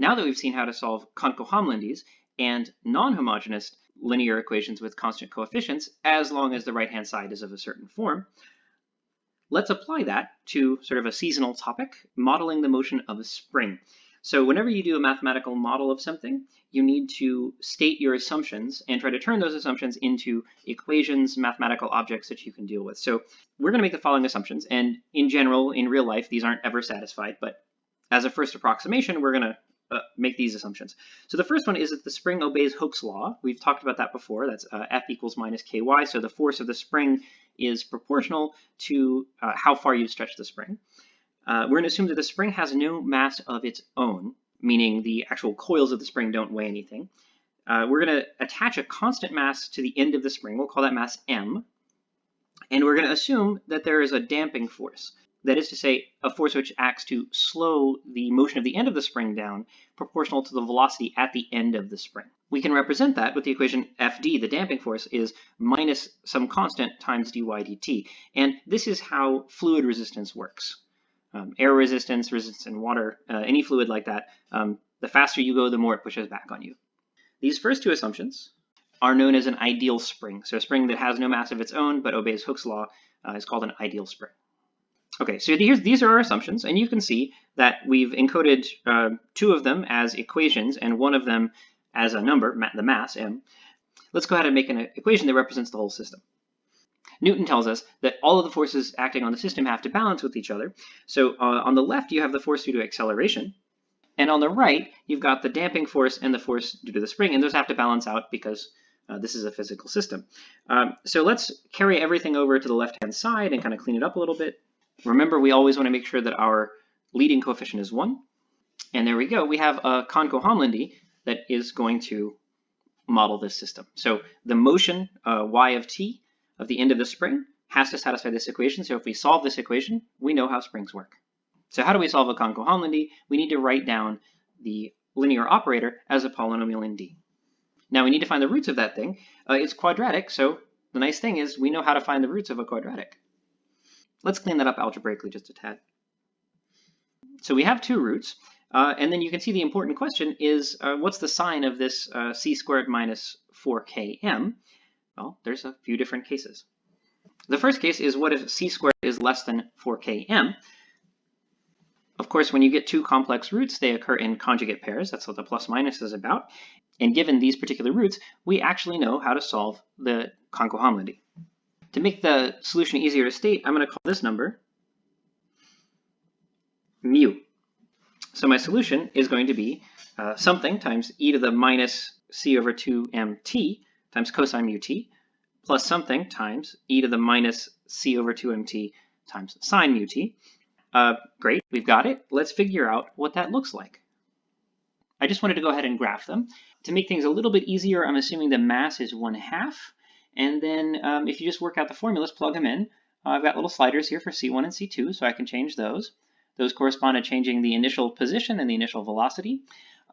Now that we've seen how to solve Cohnko-Hamlindis and non-homogeneous linear equations with constant coefficients, as long as the right-hand side is of a certain form, let's apply that to sort of a seasonal topic, modeling the motion of a spring. So whenever you do a mathematical model of something, you need to state your assumptions and try to turn those assumptions into equations, mathematical objects that you can deal with. So we're going to make the following assumptions. And in general, in real life, these aren't ever satisfied. But as a first approximation, we're going to uh, make these assumptions. So the first one is that the spring obeys Hooke's law. We've talked about that before. That's uh, F equals minus Ky. So the force of the spring is proportional to uh, how far you stretch the spring. Uh, we're going to assume that the spring has no mass of its own, meaning the actual coils of the spring don't weigh anything. Uh, we're going to attach a constant mass to the end of the spring. We'll call that mass m. And we're going to assume that there is a damping force. That is to say, a force which acts to slow the motion of the end of the spring down proportional to the velocity at the end of the spring. We can represent that with the equation Fd, the damping force, is minus some constant times dy dt. And this is how fluid resistance works um, air resistance, resistance in water, uh, any fluid like that, um, the faster you go, the more it pushes back on you. These first two assumptions are known as an ideal spring. So a spring that has no mass of its own but obeys Hooke's law uh, is called an ideal spring. Okay, so these are our assumptions, and you can see that we've encoded uh, two of them as equations and one of them as a number, the mass, m. Let's go ahead and make an equation that represents the whole system. Newton tells us that all of the forces acting on the system have to balance with each other. So uh, on the left, you have the force due to acceleration. And on the right, you've got the damping force and the force due to the spring, and those have to balance out because uh, this is a physical system. Um, so let's carry everything over to the left-hand side and kind of clean it up a little bit. Remember, we always want to make sure that our leading coefficient is 1. And there we go. We have a Cohnko-Hamlindi that is going to model this system. So the motion uh, y of t of the end of the spring has to satisfy this equation. So if we solve this equation, we know how springs work. So how do we solve a Cohnko-Hamlindi? We need to write down the linear operator as a polynomial in D. Now we need to find the roots of that thing. Uh, it's quadratic, so the nice thing is we know how to find the roots of a quadratic. Let's clean that up algebraically just a tad. So we have two roots, uh, and then you can see the important question is uh, what's the sign of this uh, c squared minus 4km? Well, there's a few different cases. The first case is what if c squared is less than 4km? Of course, when you get two complex roots, they occur in conjugate pairs. That's what the plus minus is about. And given these particular roots, we actually know how to solve the Cohnko-Hamlindi. To make the solution easier to state, I'm going to call this number mu. So my solution is going to be uh, something times e to the minus c over 2 mt times cosine mu t plus something times e to the minus c over 2mt times sine mu t. Uh, great, we've got it. Let's figure out what that looks like. I just wanted to go ahead and graph them. To make things a little bit easier, I'm assuming the mass is 1 half. And then um, if you just work out the formulas, plug them in. Uh, I've got little sliders here for C1 and C2, so I can change those. Those correspond to changing the initial position and the initial velocity.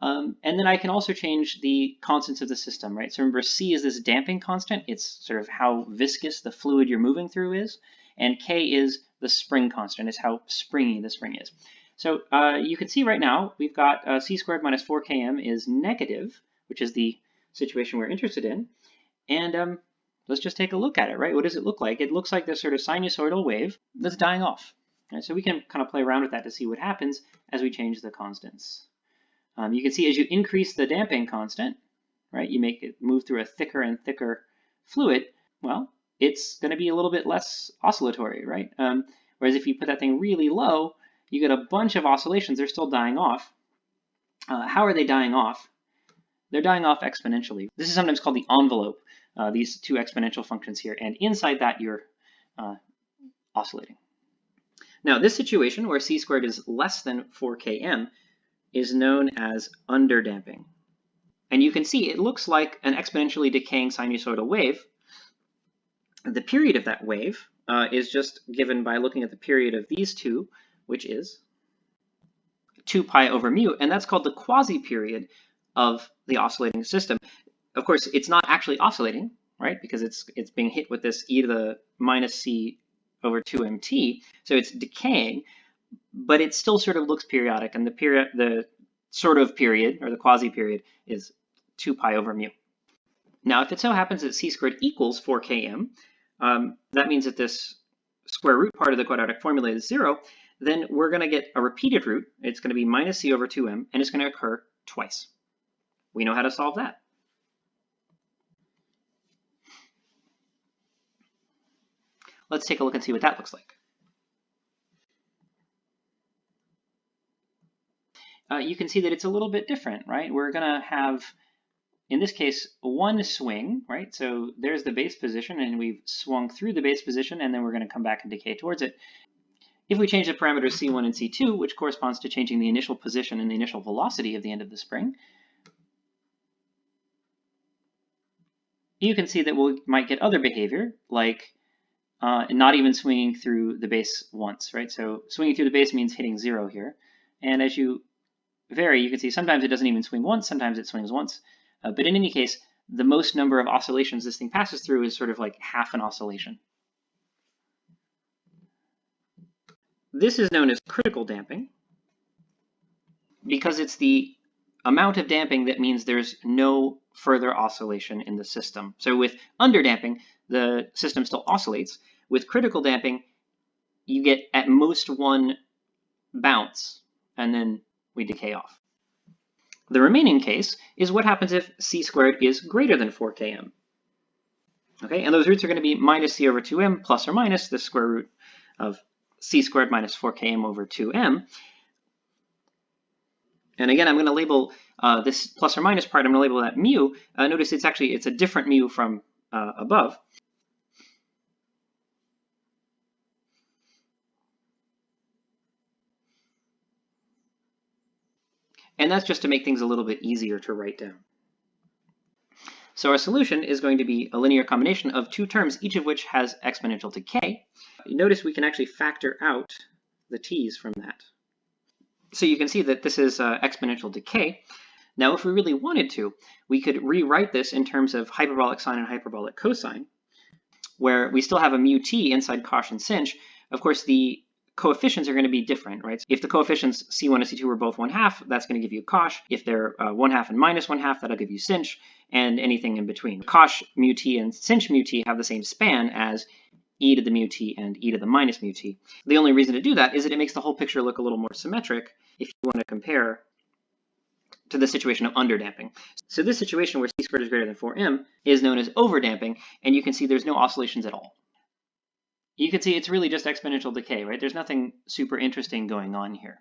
Um, and then I can also change the constants of the system, right? So remember C is this damping constant. It's sort of how viscous the fluid you're moving through is. And K is the spring constant, is how springy the spring is. So uh, you can see right now we've got uh, C squared minus 4Km is negative, which is the situation we're interested in. And um, let's just take a look at it, right? What does it look like? It looks like this sort of sinusoidal wave that's dying off. Right? So we can kind of play around with that to see what happens as we change the constants. Um, you can see as you increase the damping constant, right, you make it move through a thicker and thicker fluid, well, it's going to be a little bit less oscillatory, right? Um, whereas if you put that thing really low, you get a bunch of oscillations. They're still dying off. Uh, how are they dying off? They're dying off exponentially. This is sometimes called the envelope, uh, these two exponential functions here. And inside that, you're uh, oscillating. Now, this situation where c squared is less than 4km is known as underdamping. And you can see it looks like an exponentially decaying sinusoidal wave. The period of that wave uh, is just given by looking at the period of these two, which is 2 pi over mu, and that's called the quasi-period of the oscillating system. Of course, it's not actually oscillating, right, because it's, it's being hit with this e to the minus c over 2mt, so it's decaying, but it still sort of looks periodic, and the period the sort of period, or the quasi-period, is 2 pi over mu. Now, if it so happens that c squared equals 4km, um, that means that this square root part of the quadratic formula is 0, then we're going to get a repeated root. It's going to be minus c over 2m, and it's going to occur twice. We know how to solve that. Let's take a look and see what that looks like. Uh, you can see that it's a little bit different, right? We're going to have, in this case, one swing, right? So there's the base position, and we've swung through the base position, and then we're going to come back and decay towards it. If we change the parameters c1 and c2, which corresponds to changing the initial position and the initial velocity of the end of the spring, you can see that we might get other behavior, like uh, not even swinging through the base once, right? So swinging through the base means hitting zero here. And as you vary, you can see sometimes it doesn't even swing once, sometimes it swings once. Uh, but in any case, the most number of oscillations this thing passes through is sort of like half an oscillation. This is known as critical damping because it's the amount of damping that means there's no further oscillation in the system. So with underdamping, the system still oscillates. With critical damping, you get at most one bounce, and then we decay off. The remaining case is what happens if c squared is greater than 4 km. Okay, and those roots are going to be minus c over 2m plus or minus the square root of c squared minus 4km over 2m. And again, I'm going to label uh, this plus or minus part, I'm going to label that mu. Uh, notice it's actually, it's a different mu from uh, above. And that's just to make things a little bit easier to write down. So our solution is going to be a linear combination of two terms, each of which has exponential decay. Notice we can actually factor out the t's from that. So you can see that this is uh, exponential decay. Now, if we really wanted to, we could rewrite this in terms of hyperbolic sine and hyperbolic cosine, where we still have a mu t inside cosh and sinh. Of course, the coefficients are going to be different, right? If the coefficients C1 and C2 are both 1 half, that's going to give you cosh. If they're uh, 1 half and minus 1 half, that'll give you sinh, and anything in between. Cosh mu t and sinh mu t have the same span as e to the mu t and e to the minus mu t. The only reason to do that is that it makes the whole picture look a little more symmetric if you want to compare to the situation of underdamping. So this situation where c squared is greater than 4m is known as overdamping, and you can see there's no oscillations at all you can see it's really just exponential decay, right? There's nothing super interesting going on here.